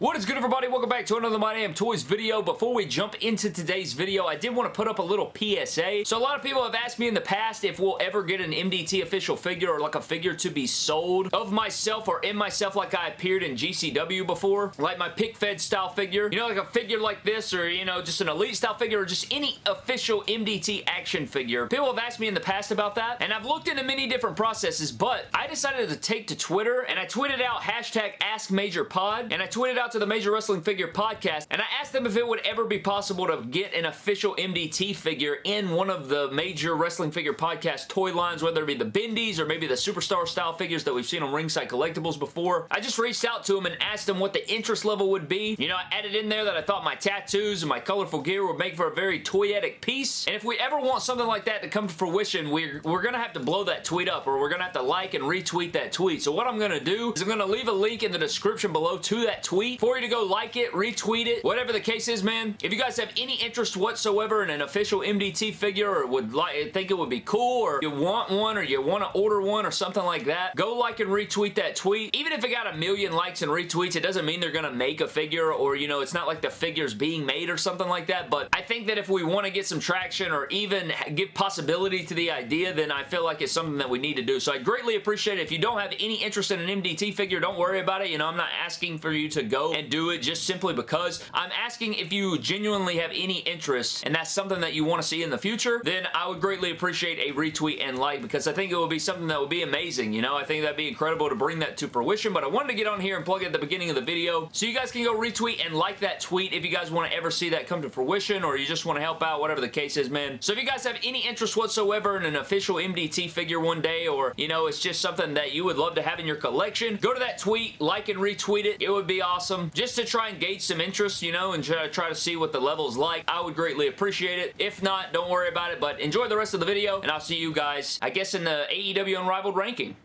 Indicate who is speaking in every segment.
Speaker 1: What is good everybody? Welcome back to another My Damn Toys video. Before we jump into today's video, I did want to put up a little PSA. So a lot of people have asked me in the past if we'll ever get an MDT official figure or like a figure to be sold of myself or in myself like I appeared in GCW before. Like my pick fed style figure. You know, like a figure like this or, you know, just an elite style figure or just any official MDT action figure. People have asked me in the past about that and I've looked into many different processes, but I decided to take to Twitter and I tweeted out hashtag AskMajorPod and I tweeted out to the Major Wrestling Figure podcast, and I asked them if it would ever be possible to get an official MDT figure in one of the Major Wrestling Figure podcast toy lines, whether it be the Bendies or maybe the Superstar style figures that we've seen on Ringside Collectibles before. I just reached out to them and asked them what the interest level would be. You know, I added in there that I thought my tattoos and my colorful gear would make for a very toyetic piece, and if we ever want something like that to come to fruition, we're, we're going to have to blow that tweet up, or we're going to have to like and retweet that tweet. So what I'm going to do is I'm going to leave a link in the description below to that tweet for you to go like it, retweet it, whatever the case is, man. If you guys have any interest whatsoever in an official MDT figure or would like think it would be cool or you want one or you want to order one or something like that, go like and retweet that tweet. Even if it got a million likes and retweets, it doesn't mean they're going to make a figure or, you know, it's not like the figure's being made or something like that, but I think that if we want to get some traction or even give possibility to the idea, then I feel like it's something that we need to do. So I greatly appreciate it. If you don't have any interest in an MDT figure, don't worry about it. You know, I'm not asking for you to go and do it just simply because I'm asking if you genuinely have any interest and that's something that you want to see in the future, then I would greatly appreciate a retweet and like because I think it would be something that would be amazing, you know? I think that'd be incredible to bring that to fruition, but I wanted to get on here and plug it at the beginning of the video so you guys can go retweet and like that tweet if you guys want to ever see that come to fruition or you just want to help out, whatever the case is, man. So if you guys have any interest whatsoever in an official MDT figure one day or, you know, it's just something that you would love to have in your collection, go to that tweet, like and retweet it. It would be awesome Um, just to try and gauge some interest, you know, and try, try to see what the level's like. I would greatly appreciate it. If not, don't worry about it, but enjoy the rest of the video, and I'll see you guys, I guess, in the AEW Unrivaled ranking.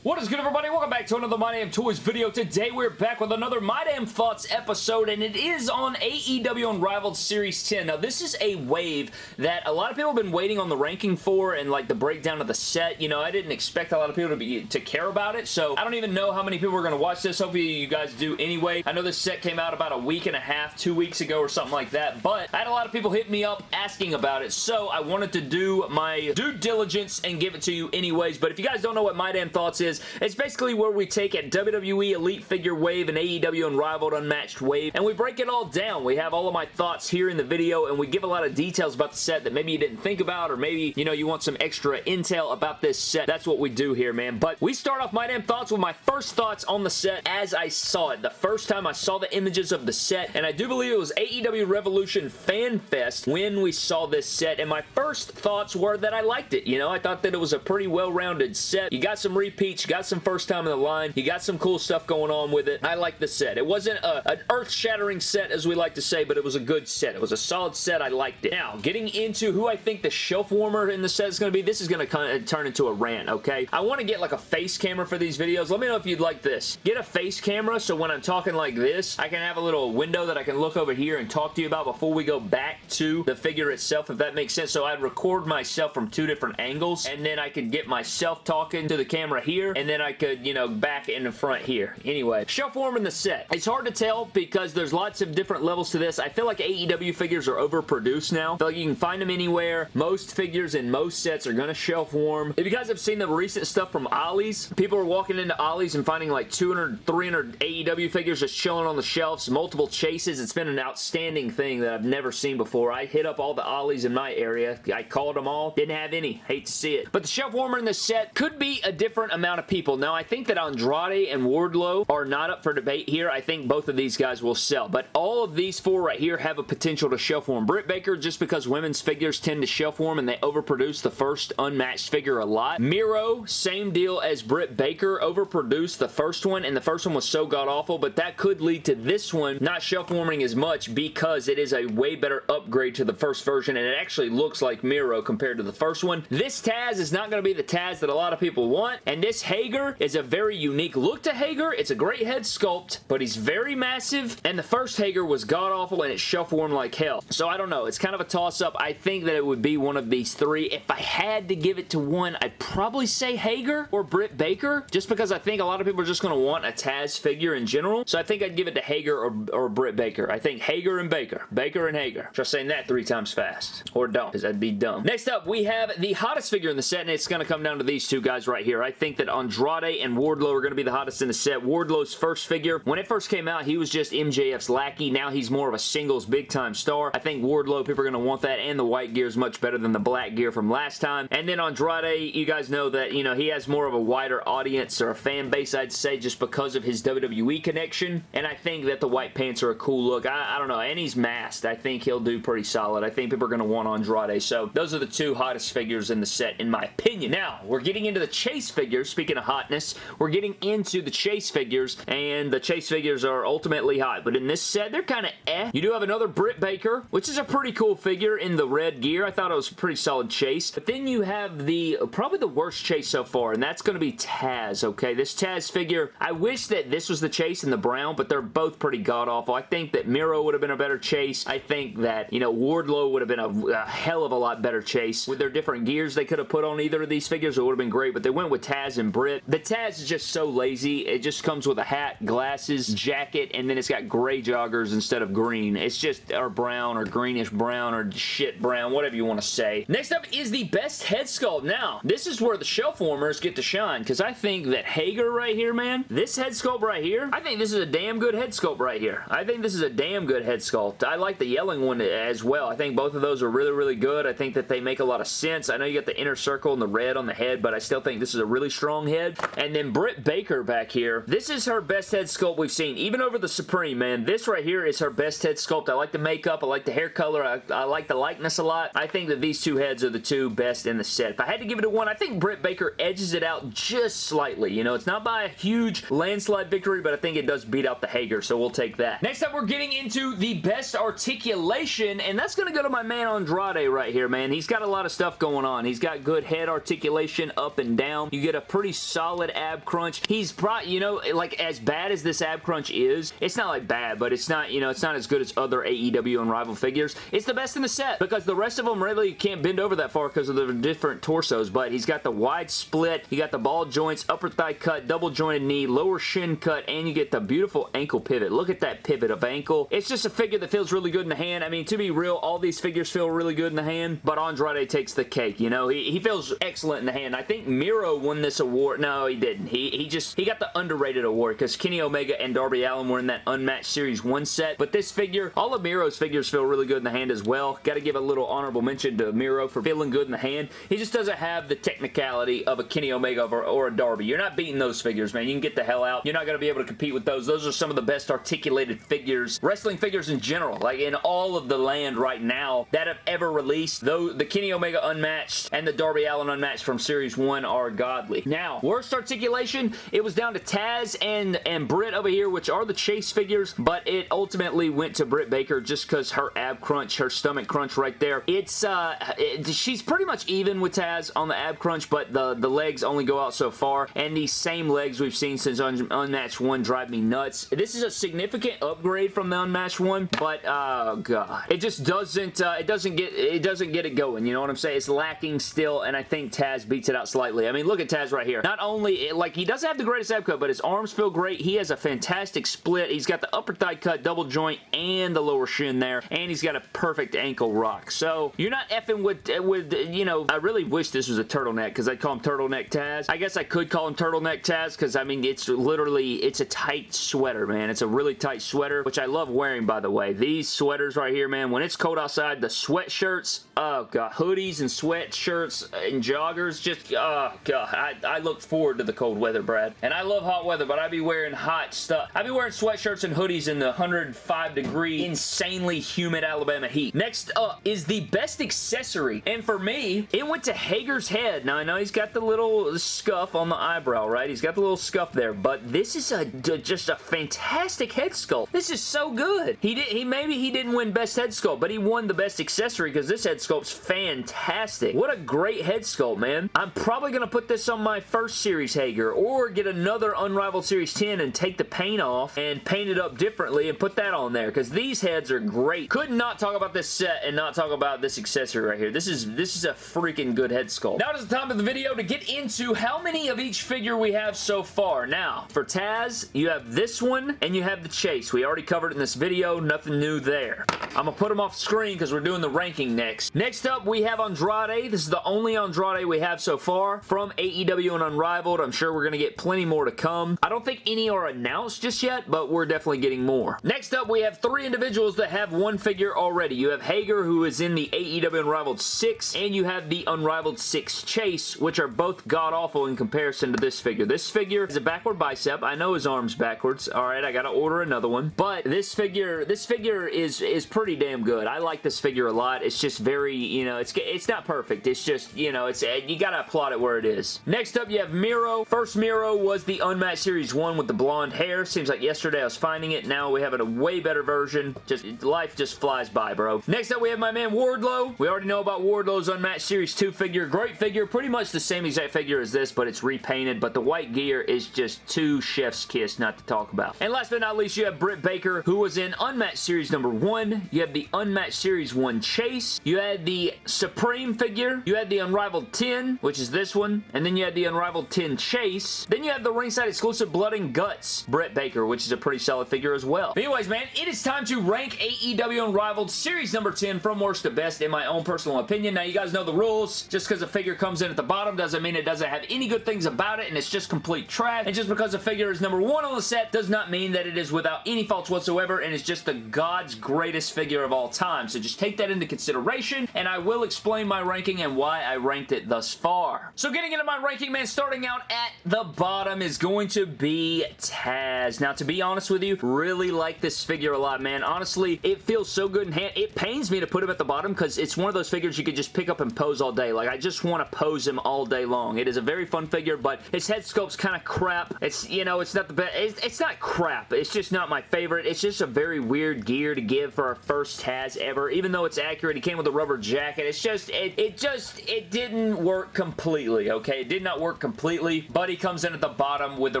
Speaker 1: What is good everybody? Welcome back to another My Damn Toys video. Today we're back with another My Damn Thoughts episode and it is on AEW Unrivaled Series 10. Now this is a wave that a lot of people have been waiting on the ranking for and like the breakdown of the set. You know, I didn't expect a lot of people to be to care about it so I don't even know how many people are going to watch this. Hopefully you guys do anyway. I know this set came out about a week and a half, two weeks ago or something like that but I had a lot of people hit me up asking about it so I wanted to do my due diligence and give it to you anyways but if you guys don't know what My Damn Thoughts is is. It's basically where we take a WWE Elite Figure Wave and AEW Unrivaled Unmatched Wave, and we break it all down. We have all of my thoughts here in the video, and we give a lot of details about the set that maybe you didn't think about, or maybe, you know, you want some extra intel about this set. That's what we do here, man. But we start off my damn thoughts with my first thoughts on the set as I saw it. The first time I saw the images of the set, and I do believe it was AEW Revolution Fan Fest when we saw this set, and my first thoughts were that I liked it. You know, I thought that it was a pretty well-rounded set. You got some repeats, you got some first time in the line. You got some cool stuff going on with it. I like the set. It wasn't a, an earth-shattering set, as we like to say, but it was a good set. It was a solid set. I liked it. Now, getting into who I think the shelf warmer in the set is going to be, this is going to kind of turn into a rant, okay? I want to get like a face camera for these videos. Let me know if you'd like this. Get a face camera so when I'm talking like this, I can have a little window that I can look over here and talk to you about before we go back to the figure itself, if that makes sense. So I'd record myself from two different angles, and then I could get myself talking to the camera here, and then I could, you know, back in the front here. Anyway, shelf warm in the set. It's hard to tell because there's lots of different levels to this. I feel like AEW figures are overproduced now. I feel like you can find them anywhere. Most figures in most sets are going to shelf warm. If you guys have seen the recent stuff from Ollie's, people are walking into Ollie's and finding like 200, 300 AEW figures just chilling on the shelves, multiple chases. It's been an outstanding thing that I've never seen before. I hit up all the Ollie's in my area. I called them all. Didn't have any. Hate to see it. But the shelf warmer in this set could be a different amount of people. Now, I think that Andrade and Wardlow are not up for debate here. I think both of these guys will sell. But all of these four right here have a potential to shelf warm. Britt Baker, just because women's figures tend to shelf warm and they overproduce the first unmatched figure a lot. Miro, same deal as Britt Baker, overproduced the first one and the first one was so god-awful, but that could lead to this one not shelf warming as much because it is a way better upgrade to the first version and it actually looks like Miro compared to the first one. This Taz is not going to be the Taz that a lot of people want and this Hager is a very unique look to Hager. It's a great head sculpt, but he's very massive, and the first Hager was god-awful, and it shuffle like hell. So I don't know. It's kind of a toss-up. I think that it would be one of these three. If I had to give it to one, I'd probably say Hager or Britt Baker, just because I think a lot of people are just going to want a Taz figure in general. So I think I'd give it to Hager or, or Britt Baker. I think Hager and Baker. Baker and Hager. Just saying that three times fast. Or don't, because that'd be dumb. Next up, we have the hottest figure in the set, and it's going to come down to these two guys right here. I think that Andrade and Wardlow are going to be the hottest in the set. Wardlow's first figure, when it first came out, he was just MJF's lackey. Now he's more of a singles big-time star. I think Wardlow, people are going to want that, and the white gear is much better than the black gear from last time. And then Andrade, you guys know that, you know, he has more of a wider audience or a fan base, I'd say, just because of his WWE connection. And I think that the white pants are a cool look. I, I don't know. And he's masked. I think he'll do pretty solid. I think people are going to want Andrade. So those are the two hottest figures in the set, in my opinion. Now, we're getting into the Chase figures. Speaking of hotness, we're getting into the Chase figures, and the Chase figures are ultimately hot. But in this set, they're kind of eh. You do have another Britt Baker, which is a pretty cool figure in the red gear. I thought it was a pretty solid Chase. But then you have the, probably the worst Chase so far, and that's going to be Taz, okay? This Taz figure, I wish that this was the Chase in the brown, but they're both pretty god-awful. I think that Miro would have been a better Chase. I think that, you know, Wardlow would have been a, a hell of a lot better Chase. With their different gears they could have put on either of these figures, it would have been great, but they went with Taz and Britt. The Taz is just so lazy. It just comes with a hat, glasses, jacket, and then it's got gray joggers instead of green. It's just, or brown, or greenish brown, or shit brown, whatever you want to say. Next up is the best head sculpt. Now, this is where the shelf warmers get to shine, because I think that Hager right here, man, this head sculpt right here, I think this is a damn good head sculpt right here. I think this is a damn good head sculpt. I like the yelling one as well. I think both of those are really, really good. I think that they make a lot of sense. I know you got the inner circle and the red on the head, but I still think this is a really strong head. And then Britt Baker back here. This is her best head sculpt we've seen, even over the Supreme, man. This right here is her best head sculpt. I like the makeup. I like the hair color. I, I like the likeness a lot. I think that these two heads are the two best in the set. If I had to give it a one, I think Britt Baker edges it out just slightly. You know, it's not by a huge landslide victory, but I think it does beat out the Hager, so we'll take that. Next up, we're getting into the best articulation, and that's going to go to my man Andrade right here, man. He's got a lot of stuff going on. He's got good head articulation up and down. You get a pretty solid ab crunch. He's probably, you know, like as bad as this ab crunch is, it's not like bad, but it's not, you know, it's not as good as other AEW Unrivaled figures. It's the best in the set because the rest of them really can't bend over that far because of the different torsos, but he's got the wide split, you got the ball joints, upper thigh cut, double jointed knee, lower shin cut, and you get the beautiful ankle pivot. Look at that pivot of ankle. It's just a figure that feels really good in the hand. I mean, to be real, all these figures feel really good in the hand, but Andrade takes the cake, you know? He, he feels excellent in the hand. I think Miro won this award. No, he didn't. He, he just, he got the underrated award because Kenny Omega and Darby Allin were in that Unmatched Series 1 set, but this figure, all of Miro's figures feel really good in the hand as well. Got to give a little honorable mention to Miro for feeling good in the hand. He just doesn't have the technicality of a Kenny Omega or, or a Darby. You're not beating those figures, man. You can get the hell out. You're not going to be able to compete with those. Those are some of the best articulated figures, wrestling figures in general, like in all of the land right now that have ever released. Though the Kenny Omega Unmatched and the Darby Allin Unmatched from Series 1 are godly. Now, worst articulation, it was down to Taz and, and Britt over here, which are the Chase figures, but it ultimately went to Britt Baker just because her ab crunch, her stomach crunch right there. It's, uh, it, she's pretty much even with Taz on the ab crunch, but the, the legs only go out so far, and these same legs we've seen since Un Unmatched 1 drive me nuts. This is a significant upgrade from the Unmatched 1, but, oh god. It just doesn't, uh, it doesn't get, it doesn't get it going, you know what I'm saying? It's lacking still, and I think Taz beats it out slightly. I mean, look at Taz right here. Not only, like, he doesn't have the greatest ab cut, but his arms feel great. He has a fantastic split. He's got the upper thigh cut, double joint, and the lower shin there, and he's got a perfect ankle rock. So, you're not effing with, with you know, I really wish this was a turtleneck, because I'd call him Turtleneck Taz. I guess I could call him Turtleneck Taz, because, I mean, it's literally, it's a tight sweater, man. It's a really tight sweater, which I love wearing, by the way. These sweaters right here, man, when it's cold outside, the sweatshirts, oh, God, hoodies and sweatshirts and joggers, just, oh, God, I, I look forward to the cold weather, Brad. And I love hot weather, but I'd be wearing hot stuff. I'd be wearing sweatshirts and hoodies in the 105 degree, insanely humid Alabama heat. Next up is the best accessory, and for me, it went to Hager's head. Now, I know he's got the little scuff on the eyebrow, right? He's got the little scuff there, but this is a just a fantastic head sculpt. This is so good. He did. He maybe he didn't win best head sculpt, but he won the best accessory because this head sculpt's fantastic. What a great head sculpt, man. I'm probably gonna put this on my first series Hager or get another Unrivaled Series 10 and take the paint off and paint it up differently and put that on there because these heads are great. Could not talk about this set and not talk about this accessory right here. This is this is a freaking good head sculpt. Now it is the time of the video to get into how many of each figure we have so far. Now, for Taz, you have this one and you have the Chase. We already covered it in this video. Nothing new there. I'm going to put them off screen because we're doing the ranking next. Next up, we have Andrade. This is the only Andrade we have so far from AEW and Unrivaled. I'm sure we're going to get plenty more to come. I don't think any are announced just yet, but we're definitely getting more. Next up, we have three individuals that have one figure already. You have Hager, who is in the AEW Unrivaled 6, and you have the Unrivaled 6 Chase, which are both god-awful in comparison to this figure. This figure is a backward bicep. I know his arm's backwards. All right, I got to order another one. But this figure, this figure is, is pretty damn good. I like this figure a lot. It's just very, you know, it's it's not perfect. It's just, you know, it's you got to applaud it where it is. Next up, you have Miro. First Miro was the Unmatched Series 1 with the blonde hair. Seems like yesterday I was finding it. Now we have a way better version. Just Life just flies by, bro. Next up, we have my man Wardlow. We already know about Wardlow's Unmatched Series 2 figure. Great figure. Pretty much the same exact figure as this, but it's repainted. But the white gear is just too chef's kiss not to talk about. And last but not least, you have Britt Baker, who was in Unmatched Series number 1. You have the Unmatched Series 1 Chase. You had the Supreme figure. You had the Unrivaled 10, which is this one. And then you had the Unrivaled 10 Chase. Then you have the ringside exclusive Blood and Guts Britt Baker, which is a pretty solid figure as well. But anyways, man, it is time to rank AEW Unrivaled Series number 10 from worst to best in my own personal opinion. Now, you guys know the rules. Just because a figure comes in at the bottom doesn't mean it doesn't have any good things about it and it's just complete trash. And just because a figure is number one on the set does not mean that it is without any faults whatsoever and is just the God's greatest figure of all time. So just take that into consideration and I will explain my ranking and why I ranked it thus far. So getting into my ranking, man, starting out at the bottom is going to be Taz. Now, to be honest with you, really like this figure a lot, man. Honestly, it feels so good in hand. It pains me to put him at the bottom because it's one of those figures you could just pick up and pose all day. Like, I just want to pose him all day long. It is a very fun figure, but his head sculpt's kind of crap. It's, you know, it's not the best. It's, it's not crap. It's just not my favorite. It's just a very weird gear to give for a first Taz ever. Even though it's accurate, he came with a rubber jacket. It's just, it, it just, it didn't work completely, okay? It did not work completely, but he comes in at the bottom with the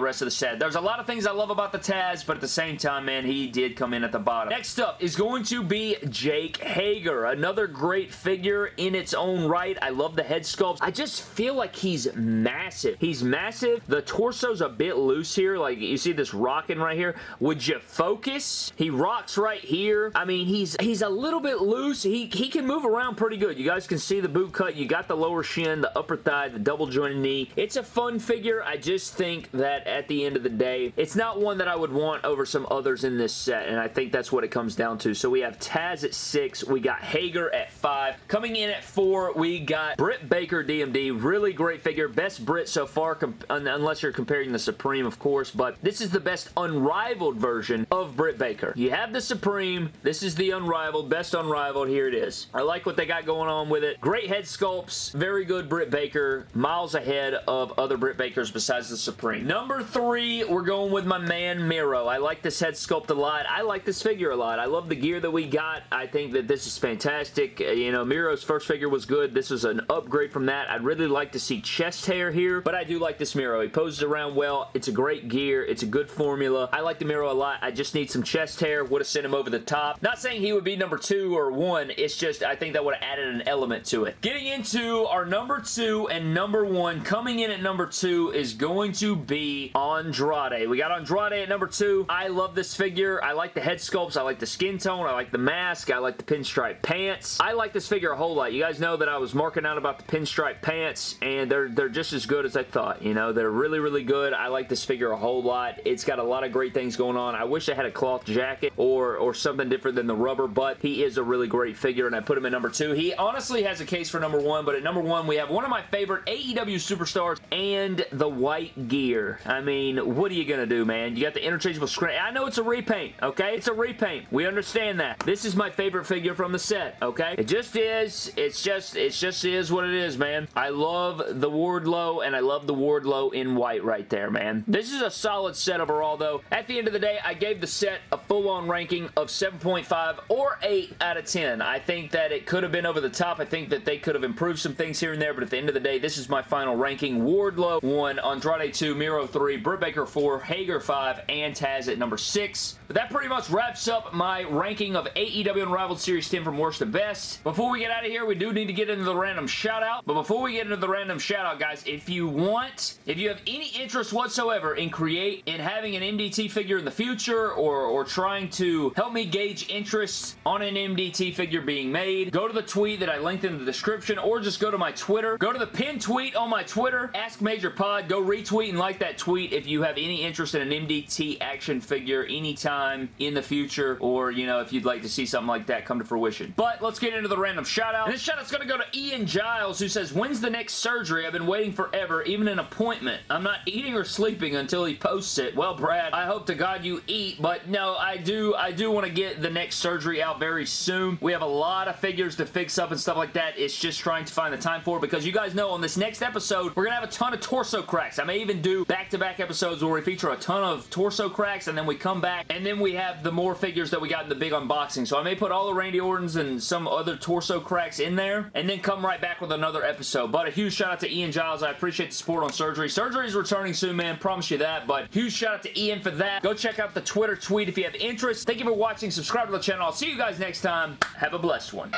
Speaker 1: rest of the set. There's a lot of things I love about the Taz, but at the same time, man, he did come in at the bottom. Next up is going to be Jake Hager. Another great figure in its own right. I love the head sculpt. I just feel like he's massive. He's massive. The torso's a bit loose here. Like, you see this rocking right here? Would you focus? He rocks right here. I mean, he's he's a little bit loose. He, he can move around pretty good. You guys can see the boot cut. You got the lower shin, the upper thigh, the double jointed knee. It's a fun figure. I just think that at the end of the day, it's not one that I would want over some others in this set, and I think that's what it comes down to. So we have Taz at 6. We got Hager at 5. Coming in at 4, we got Britt Baker DMD. Really great figure. Best Britt so far, unless you're comparing the Supreme, of course, but this is the best unrivaled version of Britt Baker. You have the Supreme. This is the unrivaled. Best unrivaled. Here it is. I like what they got going on with it. Great head sculpts. Very good Britt Baker. Miles ahead of other Britt Bakers besides the Supreme. Number 3, we're going with my man Miro. I like this head sculpt a lot. I like this figure a lot. I love the gear that we got. I think that this is fantastic. Uh, you know, Miro's first figure was good. This is an upgrade from that. I'd really like to see chest hair here, but I do like this Miro. He poses around well. It's a great gear. It's a good formula. I like the Miro a lot. I just need some chest hair. Would have sent him over the top. Not saying he would be number two or one. It's just I think that would have added an element to it. Getting into our number two and number one, coming in at number two is going to be Andrade. We got Andrade at number two. I love this figure. I like the head sculpts. I like the skin tone. I like the mask. I like the pinstripe pants. I like this figure a whole lot. You guys know that I was marking out about the pinstripe pants, and they're, they're just as good as I thought. You know, they're really, really good. I like this figure a whole lot. It's got a lot of great things going on. I wish I had a cloth jacket or, or something different than the rubber, but he is a really great figure, and I put him at number two. He honestly has a case for number one, but at number one, we have one of my favorite AEW superstars and the white gear. I mean, what are you going to do, man? You got the interchangeable screen. I know it's a repaint, okay? It's a repaint. We understand that. This is my favorite figure from the set, okay? It just is. It's just, it just is what it is, man. I love the Wardlow, and I love the Wardlow in white right there, man. This is a solid set overall, though. At the end of the day, I gave the set a full-on ranking of 7.5 or 8 out of 10. I think that it could have been over the top. I think that they could have improved some things here and there, but at the end of the day, this is my final ranking. Wardlow 1, 1, Andrade 2, Miro 3, Britt Baker 4, Hager 5, and Taz at number 6. But that pretty much wraps up my ranking of AEW Unrivaled Series 10 from worst to best. Before we get out of here, we do need to get into the random shout out. But before we get into the random shout out, guys, if you want, if you have any interest whatsoever in create, in having an MDT figure in the future or, or trying to help me gauge interest on an MDT figure being made, go to the tweet that I linked in the description or just go to my Twitter. Go to the pinned tweet on my Twitter, Ask Major Pod. Go retweet and like that tweet if you have any interest in an MDT action figure anytime in the future or, you know, if you'd like to see something like that come to fruition. But let's get into the random shout out. And this shout out's going to go to Ian Giles who says, when's the next surgery? I've been waiting forever, even an appointment. I'm not eating or sleeping until he posts it. Well, Brad, I hope to God you eat, but no, I do, I do want to get the next surgery out very soon. We have a lot of figures to fix up and stuff like that. It's just trying to find the time for it because you guys know on this next episode, we're going to have a ton of torso cracks. I may even do back-to-back -back episodes where we feature a ton of torso cracks and then we come back and then we have the more figures that we got in the big unboxing. So I may put all the Randy Ortons and some other torso cracks in there and then come right back with another episode. But a huge shout out to Ian Giles. I appreciate the support on surgery. Surgery is returning soon, man. Promise you that. But huge shout out to Ian for that. Go check out the Twitter tweet if you have interest. Thank you for watching. Subscribe to the channel. I'll see you guys next time. Have a blessed one.